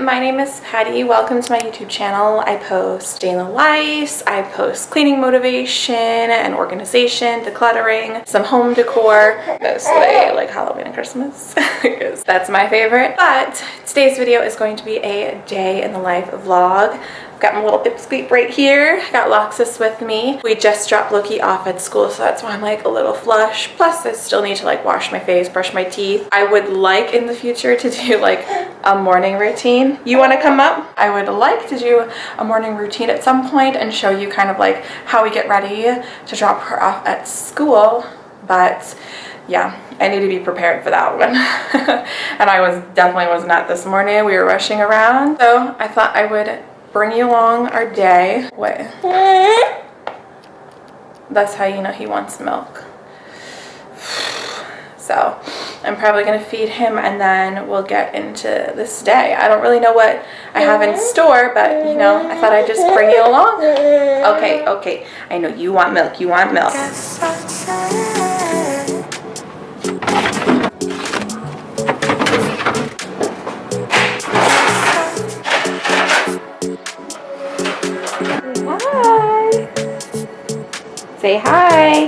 my name is Patty. Welcome to my YouTube channel. I post daily life, I post cleaning motivation and organization, decluttering, some home decor, mostly like Halloween and Christmas because that's my favorite. But today's video is going to be a day in the life vlog. Got my little pipsqueak right here. I Got Loxus with me. We just dropped Loki off at school, so that's why I'm like a little flush. Plus, I still need to like wash my face, brush my teeth. I would like in the future to do like a morning routine. You want to come up? I would like to do a morning routine at some point and show you kind of like how we get ready to drop her off at school, but yeah, I need to be prepared for that one. and I was definitely was not this morning. We were rushing around. So I thought I would bring you along our day. Wait. That's how you know he wants milk. So I'm probably going to feed him and then we'll get into this day. I don't really know what I have in store, but you know, I thought I'd just bring you along. Okay, okay. I know you want milk. You want milk. Say hi.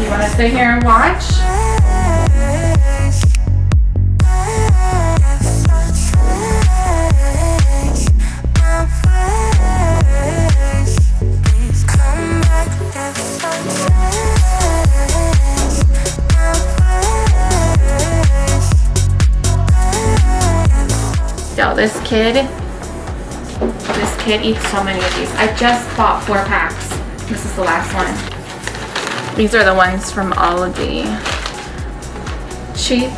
You want to sit here and watch? This kid, this kid eats so many of these. I just bought four packs. This is the last one. These are the ones from Aldi. Cheap,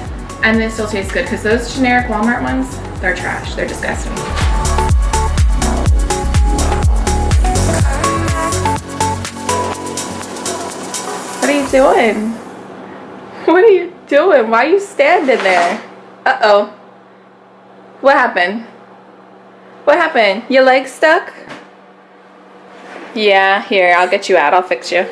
and they still taste good because those generic Walmart ones, they're trash. They're disgusting. What are you doing? What are you doing? Why are you standing there? Uh-oh. What happened? What happened? Your leg stuck? Yeah, here, I'll get you out. I'll fix you.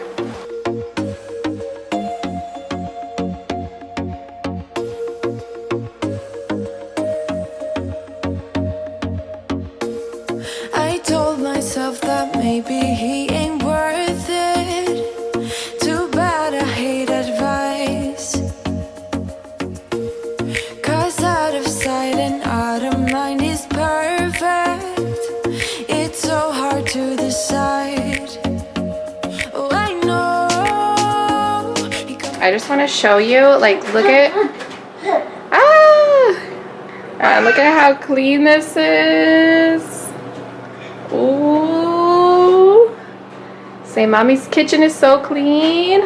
Show you, like, look at, ah, Ah, look at how clean this is. Ooh. Say, mommy's kitchen is so clean.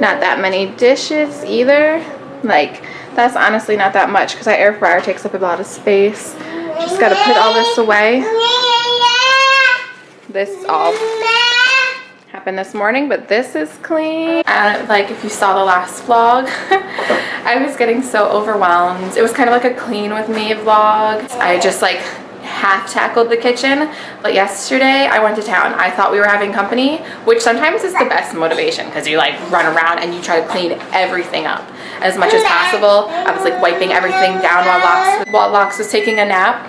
Not that many dishes either. Like, that's honestly not that much because our air fryer takes up a lot of space. Just gotta put all this away. This all happened this morning, but this is clean. And like if you saw the last vlog, I was getting so overwhelmed. It was kind of like a clean with me vlog. I just like half tackled the kitchen but yesterday I went to town I thought we were having company which sometimes is the best motivation because you like run around and you try to clean everything up as much as possible I was like wiping everything down while Lox, while Lox was taking a nap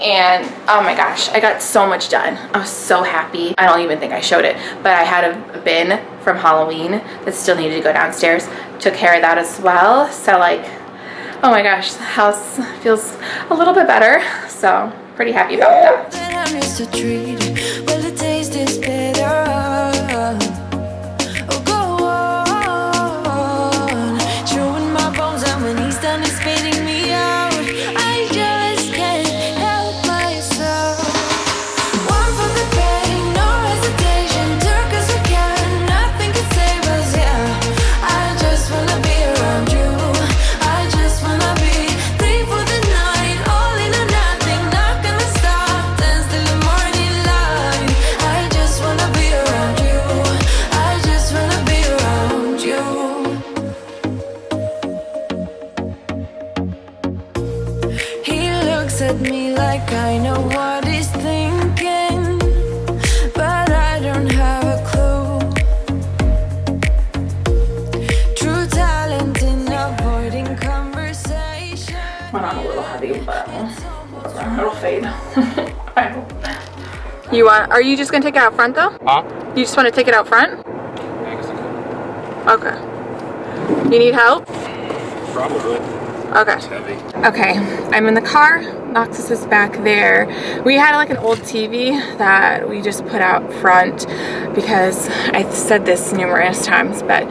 and oh my gosh I got so much done. I was so happy. I don't even think I showed it but I had a bin from Halloween that still needed to go downstairs. Took care of that as well. So like oh my gosh the house feels a little bit better. So pretty happy about that You? Are you just gonna take it out front though? Huh? You just want to take it out front? I guess I could. Okay. You need help? Probably. Okay. It's heavy. Okay, I'm in the car. Noxus is back there. We had like an old TV that we just put out front because I've said this numerous times, but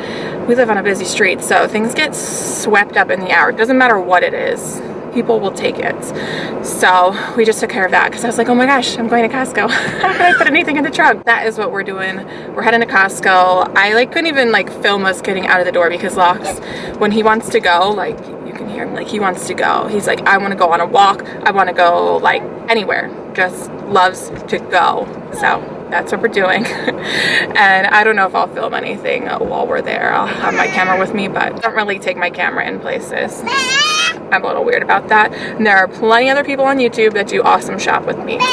we live on a busy street, so things get swept up in the hour. It doesn't matter what it is. People will take it. So we just took care of that because I was like, oh my gosh, I'm going to Costco. How can I put anything in the trunk? That is what we're doing. We're heading to Costco. I like couldn't even like film us getting out of the door because Locks, when he wants to go, like you can hear him, like he wants to go. He's like, I want to go on a walk. I want to go like anywhere. Just loves to go. So that's what we're doing. and I don't know if I'll film anything while we're there. I'll have my camera with me, but I don't really take my camera in places. I'm a little weird about that. And there are plenty other people on YouTube that do awesome shop with me. So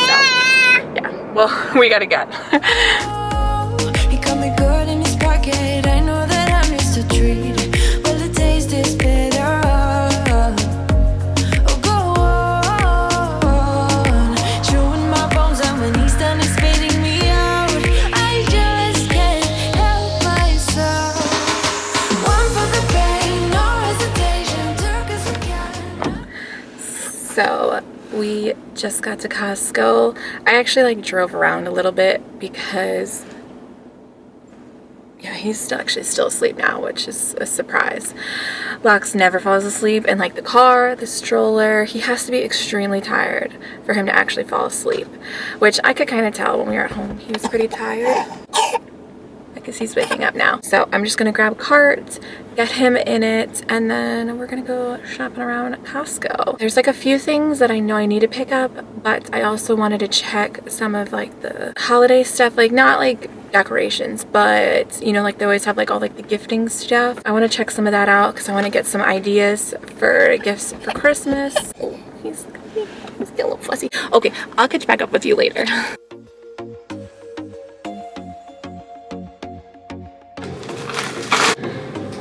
yeah, well, we gotta get. So we just got to Costco. I actually like drove around a little bit because yeah, he's actually still asleep now, which is a surprise. Locks never falls asleep in like the car, the stroller. He has to be extremely tired for him to actually fall asleep, which I could kind of tell when we were at home. He was pretty tired. Guess he's waking up now. So I'm just gonna grab a cart, get him in it, and then we're gonna go shopping around Costco. There's like a few things that I know I need to pick up, but I also wanted to check some of like the holiday stuff, like not like decorations, but you know, like they always have like all like the gifting stuff. I wanna check some of that out because I wanna get some ideas for gifts for Christmas. Oh, he's, he's getting a little fussy. Okay, I'll catch back up with you later.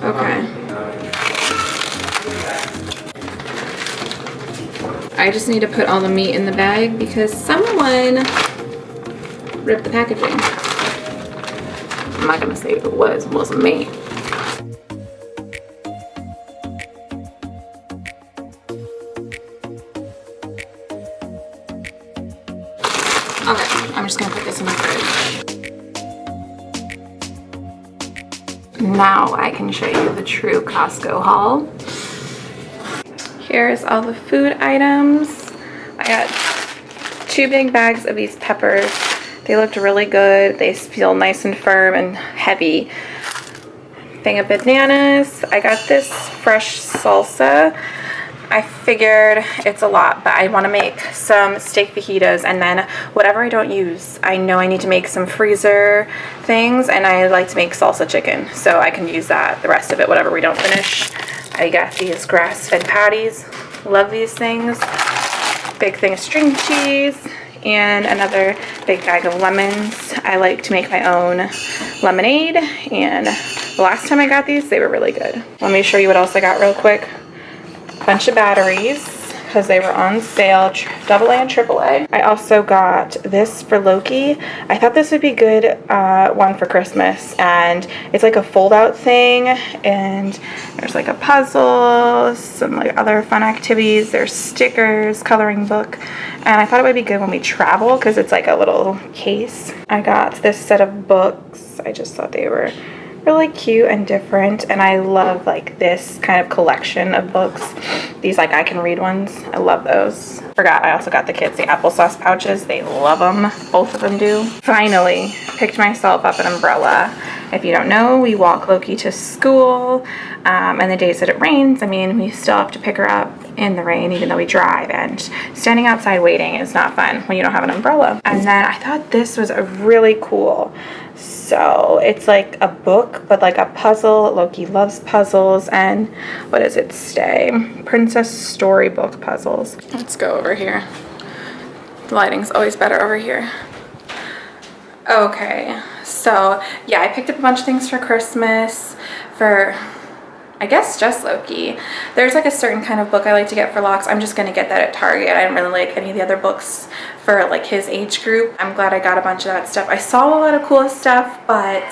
Okay. I just need to put all the meat in the bag because someone ripped the packaging. I'm not gonna say who it was, it wasn't me. Now I can show you the true Costco haul. Here's all the food items. I got two big bags of these peppers. They looked really good. They feel nice and firm and heavy. Thing of bananas. I got this fresh salsa. I figured it's a lot, but I want to make some steak fajitas and then whatever I don't use, I know I need to make some freezer things and I like to make salsa chicken. So I can use that, the rest of it, whatever we don't finish. I got these grass-fed patties. Love these things. Big thing of string cheese and another big bag of lemons. I like to make my own lemonade and the last time I got these, they were really good. Let me show you what else I got real quick bunch of batteries because they were on sale, double A and triple A. I also got this for Loki. I thought this would be good uh, one for Christmas, and it's like a fold-out thing, and there's like a puzzle, some like other fun activities. There's stickers, coloring book, and I thought it would be good when we travel because it's like a little case. I got this set of books. I just thought they were really cute and different and I love like this kind of collection of books. These like I can read ones. I love those. Forgot I also got the kids the applesauce pouches. They love them both of them do. Finally picked myself up an umbrella. If you don't know we walk Loki to school um, and the days that it rains I mean we still have to pick her up in the rain even though we drive and standing outside waiting is not fun when you don't have an umbrella. And then I thought this was a really cool. So it's like a book, but like a puzzle. Loki loves puzzles and what does it say? Princess Storybook Puzzles. Let's go over here. The lighting's always better over here. Okay, so yeah, I picked up a bunch of things for Christmas for I guess just Loki. There's like a certain kind of book I like to get for Locks. I'm just gonna get that at Target. I didn't really like any of the other books for like his age group. I'm glad I got a bunch of that stuff. I saw a lot of cool stuff, but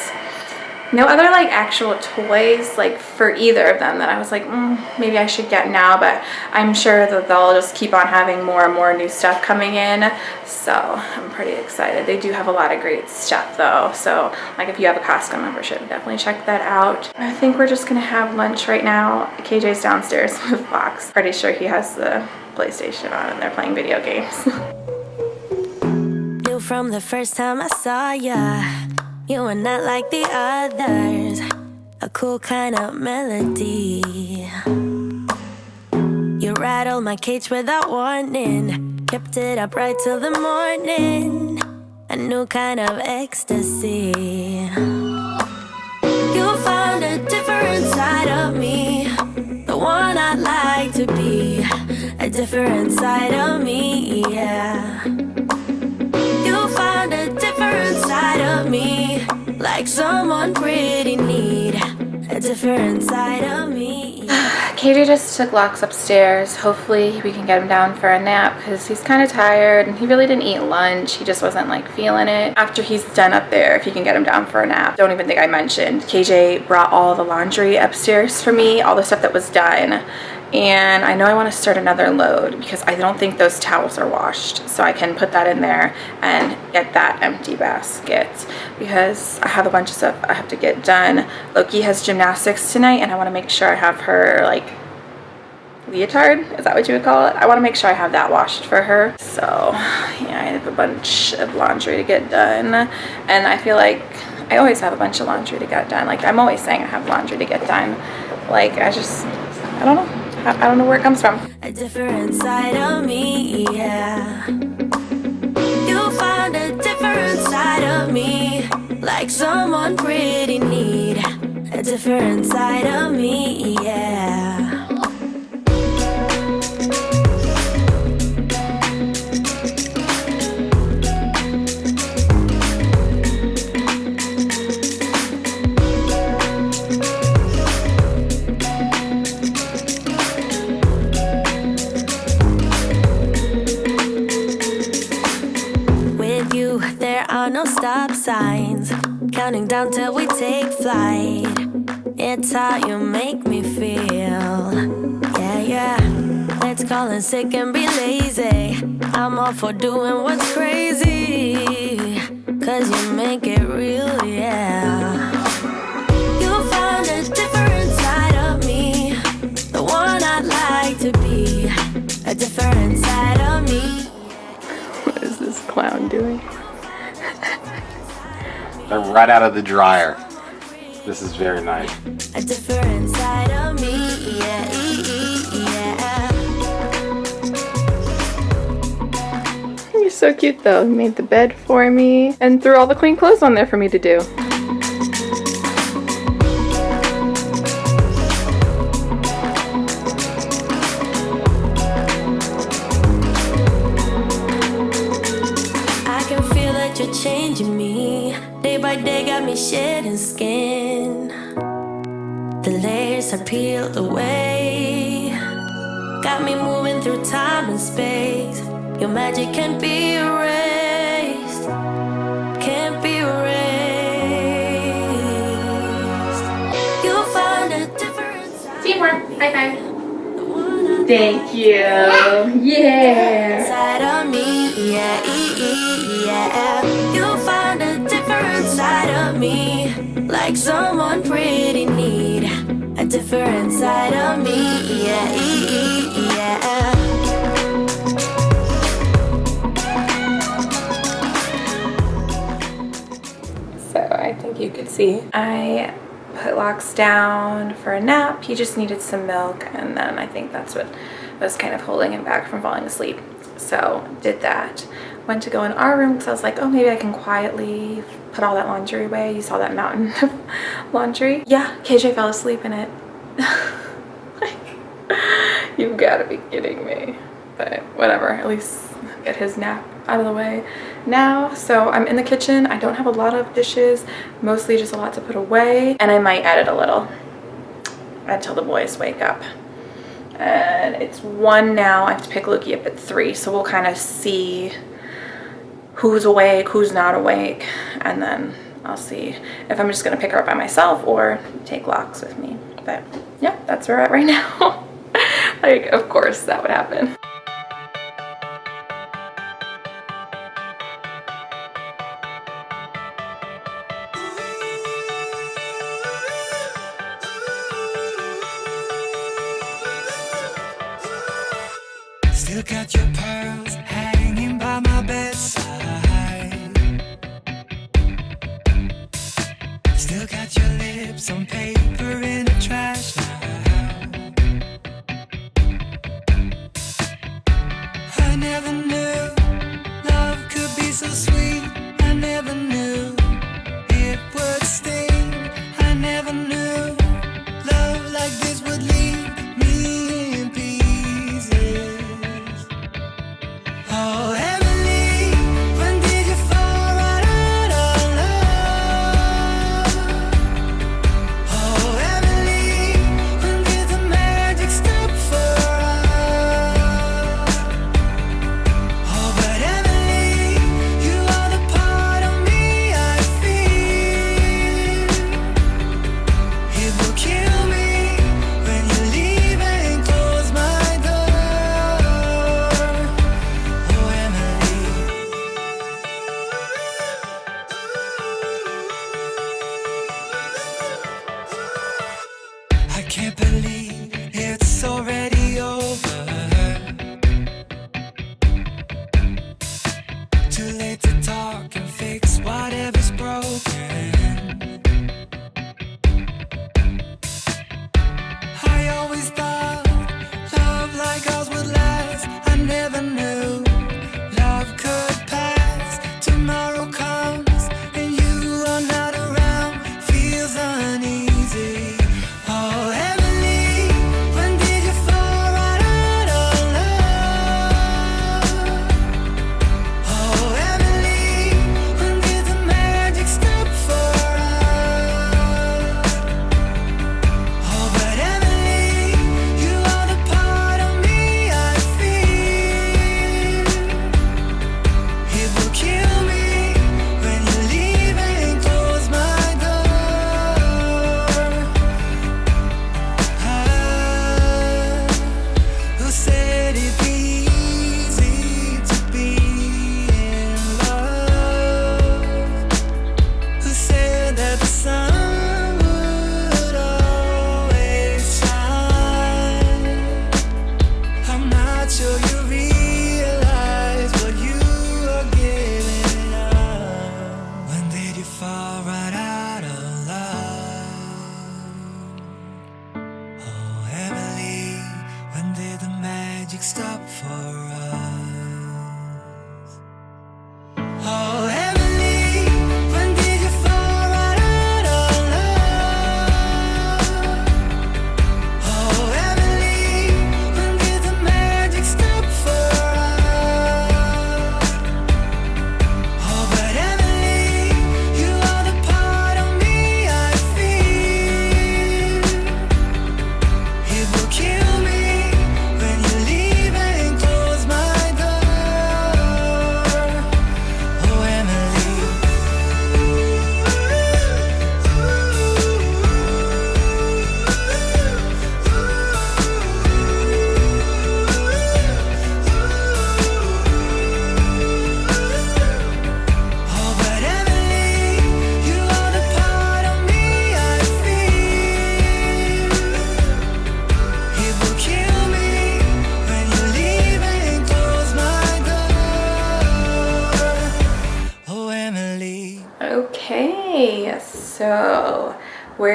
no other like actual toys like for either of them that I was like mm, maybe I should get now but I'm sure that they'll just keep on having more and more new stuff coming in. So I'm pretty excited. They do have a lot of great stuff though. So like if you have a Costco membership definitely check that out. I think we're just gonna have lunch right now. KJ's downstairs with Fox. Pretty sure he has the PlayStation on and they're playing video games. From the first time I saw ya, you were not like the others. A cool kind of melody. You rattled my cage without warning, kept it up right till the morning. A new kind of ecstasy. You found a different side of me, the one I'd like to be. A different side of me, yeah. Me, like someone pretty neat. A different side of me. KJ just took Locks upstairs. Hopefully we can get him down for a nap because he's kind of tired and he really didn't eat lunch. He just wasn't like feeling it. After he's done up there, if you can get him down for a nap. Don't even think I mentioned. KJ brought all the laundry upstairs for me, all the stuff that was done. And I know I want to start another load because I don't think those towels are washed. So I can put that in there and get that empty basket because I have a bunch of stuff I have to get done. Loki has gymnastics tonight and I want to make sure I have her like leotard is that what you would call it? I want to make sure i have that washed for her. So yeah i have a bunch of laundry to get done. And i feel like i always have a bunch of laundry to get done. Like i'm always saying i have laundry to get done. Like i just i don't know i, I don't know where it comes from A different side of me, yeah. You a different side of me, like someone pretty neat. A different side of me, yeah. Counting down till we take flight. It's how you make me feel. Yeah, yeah. Let's call in sick and be lazy. I'm all for doing what's crazy. Cause you make it real, yeah. You found a different side of me. The one I'd like to be. A different side of me. what is this clown doing They're right out of the dryer. This is very nice. A different side of me, yeah, yeah. You're so cute though. He made the bed for me and threw all the clean clothes on there for me to do. Peeled away. Got me moving through time and space. Your magic can't be erased. Can't be erased. You found a. Teamwork. High five. the one I Thank you. Yeah. side of me, yeah, yeah. You found a different side of me, like someone pretty neat different side of me, yeah, yeah. So I think you could see. I put Locks down for a nap. He just needed some milk and then I think that's what was kind of holding him back from falling asleep. So did that. Went to go in our room because I was like, oh, maybe I can quietly put all that laundry away. You saw that mountain of laundry. Yeah, KJ fell asleep in it. You've got to be kidding me. But whatever, at least get his nap out of the way now. So I'm in the kitchen. I don't have a lot of dishes, mostly just a lot to put away. And I might edit a little until the boys wake up. And it's one now. I have to pick Loki up at three. So we'll kind of see who's awake, who's not awake, and then I'll see if I'm just gonna pick her up by myself or take locks with me. But yeah, that's where we're at right now. like, of course that would happen. Still got your You.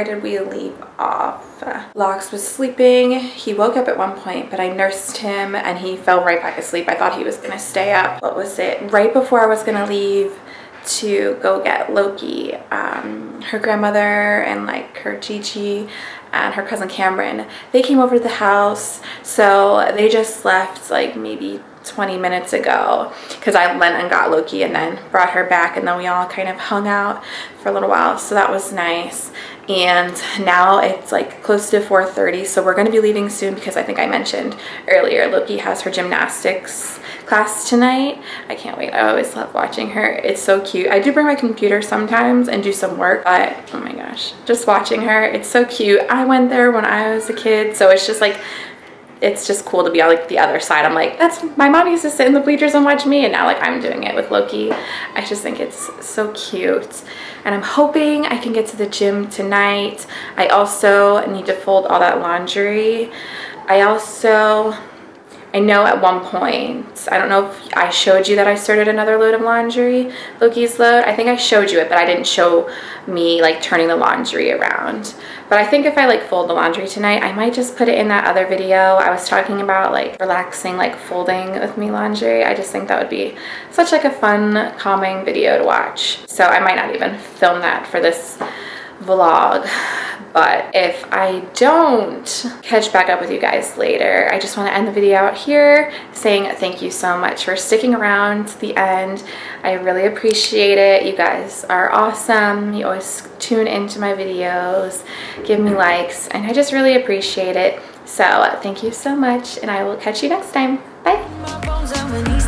Where did we leave off? Locks was sleeping. He woke up at one point, but I nursed him and he fell right back asleep. I thought he was gonna stay up. What was it? Right before I was gonna leave to go get Loki, um, her grandmother and like her Gigi and her cousin Cameron, they came over to the house. So they just left like maybe 20 minutes ago because I went and got Loki and then brought her back and then we all kind of hung out for a little while so that was nice. And now it's like close to 4:30 so we're going to be leaving soon because I think I mentioned earlier Loki has her gymnastics class tonight. I can't wait. I always love watching her. It's so cute. I do bring my computer sometimes and do some work but oh my gosh just watching her it's so cute. I went there when I was a kid so it's just like it's just cool to be on like the other side. I'm like, that's my mom used to sit in the bleachers and watch me and now like I'm doing it with Loki. I just think it's so cute. And I'm hoping I can get to the gym tonight. I also need to fold all that laundry. I also I know at one point, I don't know if I showed you that I started another load of laundry, Loki's load. I think I showed you it, but I didn't show me like turning the laundry around. But I think if I like fold the laundry tonight, I might just put it in that other video. I was talking about like relaxing, like folding with me laundry. I just think that would be such like a fun, calming video to watch. So I might not even film that for this vlog but if I don't catch back up with you guys later, I just want to end the video out here saying thank you so much for sticking around to the end. I really appreciate it. You guys are awesome. You always tune into my videos, give me likes, and I just really appreciate it. So thank you so much, and I will catch you next time. Bye.